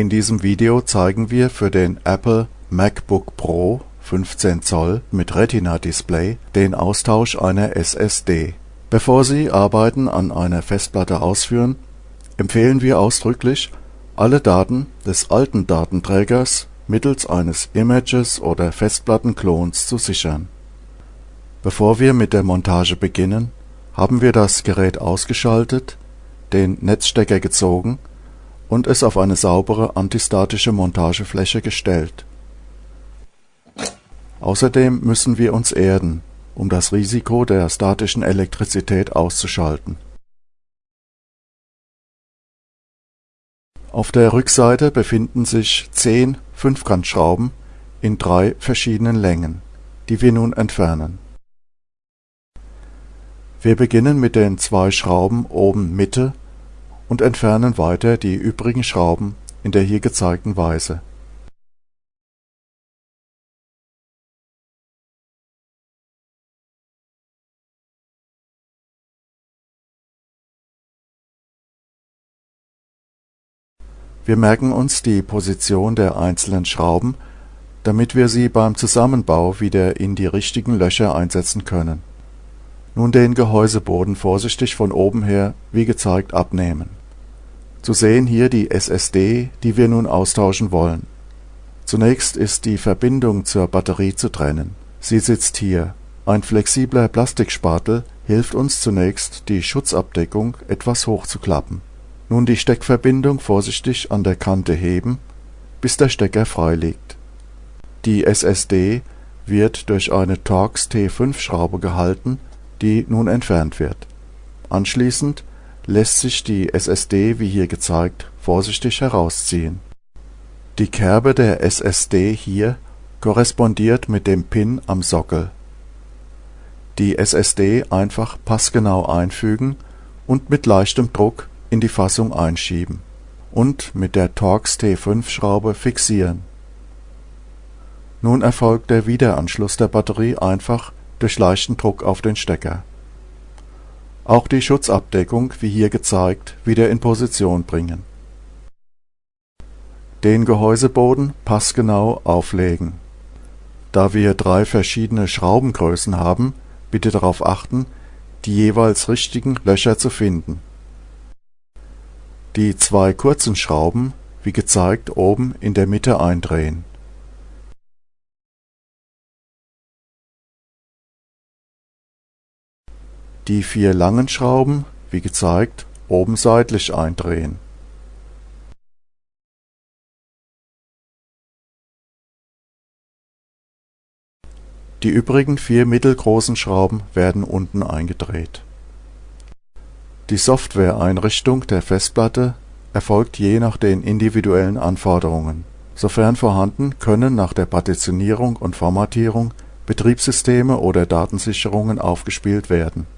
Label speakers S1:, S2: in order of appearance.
S1: In diesem Video zeigen wir für den Apple MacBook Pro 15 Zoll mit Retina-Display den Austausch einer SSD. Bevor Sie Arbeiten an einer Festplatte ausführen, empfehlen wir ausdrücklich, alle Daten des alten Datenträgers mittels eines Images oder Festplattenklons zu sichern. Bevor wir mit der Montage beginnen, haben wir das Gerät ausgeschaltet, den Netzstecker gezogen und es auf eine saubere antistatische Montagefläche gestellt. Außerdem müssen wir uns erden, um das Risiko der statischen Elektrizität auszuschalten. Auf der Rückseite befinden sich zehn Fünfkantschrauben in drei verschiedenen Längen, die wir nun entfernen. Wir beginnen mit den zwei Schrauben oben Mitte und entfernen weiter die übrigen Schrauben in der hier gezeigten Weise. Wir merken uns die Position der einzelnen Schrauben, damit wir sie beim Zusammenbau wieder in die richtigen Löcher einsetzen können. Nun den Gehäuseboden vorsichtig von oben her wie gezeigt abnehmen zu sehen hier die SSD, die wir nun austauschen wollen. Zunächst ist die Verbindung zur Batterie zu trennen. Sie sitzt hier. Ein flexibler Plastikspatel hilft uns zunächst, die Schutzabdeckung etwas hochzuklappen. Nun die Steckverbindung vorsichtig an der Kante heben, bis der Stecker frei liegt. Die SSD wird durch eine Torx T5-Schraube gehalten, die nun entfernt wird. Anschließend lässt sich die SSD wie hier gezeigt vorsichtig herausziehen. Die Kerbe der SSD hier korrespondiert mit dem Pin am Sockel. Die SSD einfach passgenau einfügen und mit leichtem Druck in die Fassung einschieben und mit der Torx T5-Schraube fixieren. Nun erfolgt der Wiederanschluss der Batterie einfach durch leichten Druck auf den Stecker auch die Schutzabdeckung wie hier gezeigt wieder in Position bringen. Den Gehäuseboden passgenau auflegen. Da wir drei verschiedene Schraubengrößen haben, bitte darauf achten, die jeweils richtigen Löcher zu finden. Die zwei kurzen Schrauben wie gezeigt oben in der Mitte eindrehen Die vier langen Schrauben, wie gezeigt, oben seitlich eindrehen. Die übrigen vier mittelgroßen Schrauben werden unten eingedreht. Die Softwareeinrichtung der Festplatte erfolgt je nach den individuellen Anforderungen. Sofern vorhanden, können nach der Partitionierung und Formatierung Betriebssysteme oder Datensicherungen aufgespielt werden